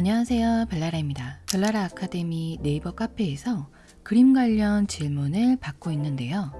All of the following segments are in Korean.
안녕하세요. 벨라라입니다. 벨라라 아카데미 네이버 카페에서 그림 관련 질문을 받고 있는데요.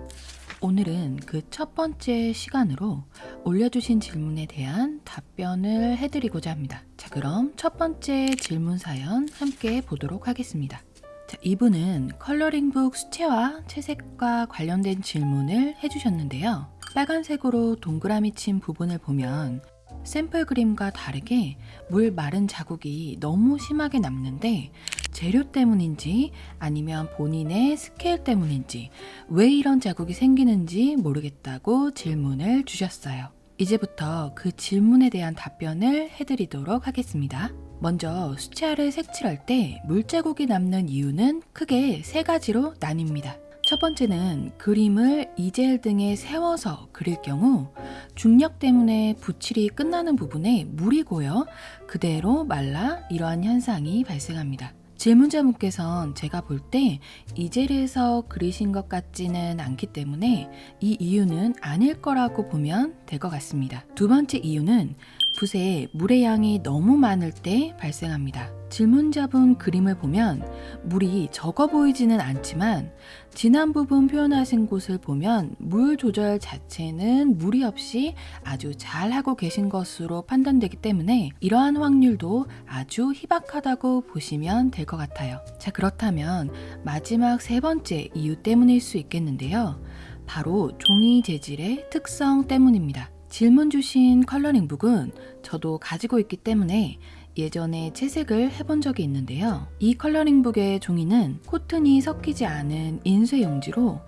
오늘은 그 첫 번째 시간으로 올려주신 질문에 대한 답변을 해드리고자 합니다. 자 그럼 첫 번째 질문 사연 함께 보도록 하겠습니다. 자, 이분은 컬러링북 수채화 채색과 관련된 질문을 해주셨는데요. 빨간색으로 동그라미 친 부분을 보면 샘플 그림과 다르게 물 마른 자국이 너무 심하게 남는데 재료 때문인지 아니면 본인의 스케일 때문인지 왜 이런 자국이 생기는지 모르겠다고 질문을 주셨어요. 이제부터 그 질문에 대한 답변을 해드리도록 하겠습니다. 먼저 수채화를 색칠할 때 물자국이 남는 이유는 크게 세 가지로 나뉩니다. 첫 번째는 그림을 이젤 등에 세워서 그릴 경우 중력 때문에 붓칠이 끝나는 부분에 물이 고여 그대로 말라 이러한 현상이 발생합니다. 질문자분께선 제가 볼 때 이젤에서 그리신 것 같지는 않기 때문에 이 이유는 아닐 거라고 보면 될 것 같습니다. 두 번째 이유는 붓에 물의 양이 너무 많을 때 발생합니다. 질문자분 그림을 보면 물이 적어 보이지는 않지만 진한 부분 표현하신 곳을 보면 물 조절 자체는 무리 없이 아주 잘 하고 계신 것으로 판단되기 때문에 이러한 확률도 아주 희박하다고 보시면 될 것 같아요. 자 그렇다면 마지막 세 번째 이유 때문일 수 있겠는데요. 바로 종이 재질의 특성 때문입니다. 질문 주신 컬러링북은 저도 가지고 있기 때문에 예전에 채색을 해본 적이 있는데요. 이 컬러링북의 종이는 코튼이 섞이지 않은 인쇄 용지로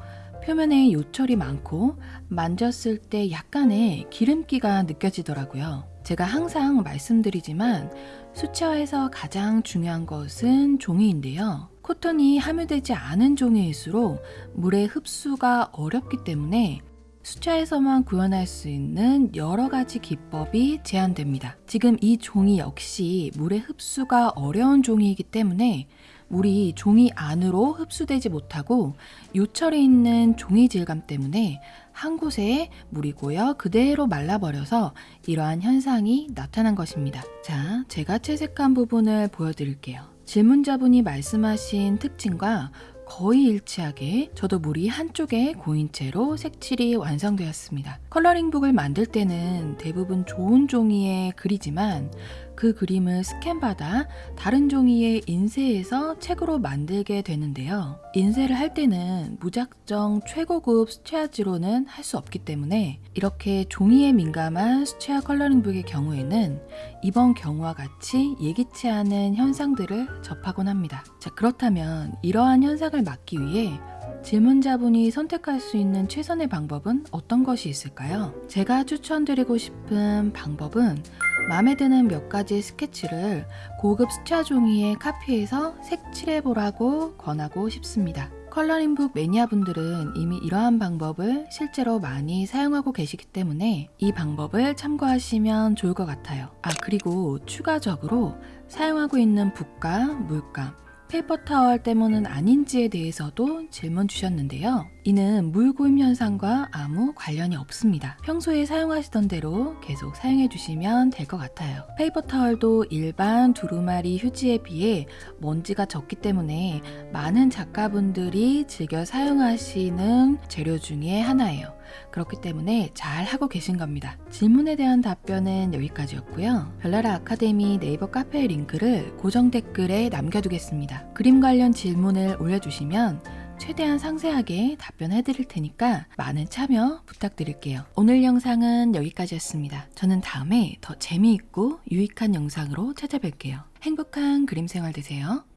표면에 요철이 많고 만졌을 때 약간의 기름기가 느껴지더라고요. 제가 항상 말씀드리지만 수채화에서 가장 중요한 것은 종이인데요. 코튼이 함유되지 않은 종이일수록 물의 흡수가 어렵기 때문에 수차에서만 구현할 수 있는 여러 가지 기법이 제한됩니다. 지금 이 종이 역시 물의 흡수가 어려운 종이이기 때문에 물이 종이 안으로 흡수되지 못하고 요철에 있는 종이 질감 때문에 한 곳에 물이 고여 그대로 말라버려서 이러한 현상이 나타난 것입니다. 자, 제가 채색한 부분을 보여드릴게요. 질문자분이 말씀하신 특징과 거의 일치하게 저도 물이 한쪽에 고인 채로 색칠이 완성되었습니다. 컬러링북을 만들 때는 대부분 좋은 종이에 그리지만 그 그림을 스캔받아 다른 종이에 인쇄해서 책으로 만들게 되는데요. 인쇄를 할 때는 무작정 최고급 수채화지로는 할 수 없기 때문에 이렇게 종이에 민감한 수채화 컬러링북의 경우에는 이번 경우와 같이 예기치 않은 현상들을 접하곤 합니다. 자 그렇다면 이러한 현상을 막기 위해 질문자분이 선택할 수 있는 최선의 방법은 어떤 것이 있을까요? 제가 추천드리고 싶은 방법은 마음에 드는 몇 가지 스케치를 고급 수채화 종이에 카피해서 색칠해보라고 권하고 싶습니다. coloring book 매니아분들은 이미 이러한 방법을 실제로 많이 사용하고 계시기 때문에 이 방법을 참고하시면 좋을 것 같아요. 아 그리고 추가적으로 사용하고 있는 붓과 물감 paper towel 때문은 아닌지에 대해서도 질문 주셨는데요. 이는 물 고임 현상과 아무 관련이 없습니다. 평소에 사용하시던 대로 계속 사용해 주시면 될 것 같아요. paper towel도 일반 두루마리 휴지에 비해 먼지가 적기 때문에 많은 작가분들이 즐겨 사용하시는 재료 중에 하나예요. 그렇기 때문에 잘 하고 계신 겁니다. 질문에 대한 답변은 여기까지였고요. 별나라 아카데미 네이버 카페 링크를 고정 댓글에 남겨두겠습니다. 그림 관련 질문을 올려주시면 최대한 상세하게 답변해 드릴 테니까 많은 참여 부탁드릴게요. 오늘 영상은 여기까지였습니다. 저는 다음에 더 재미있고 유익한 영상으로 찾아뵐게요. 행복한 그림 생활 되세요.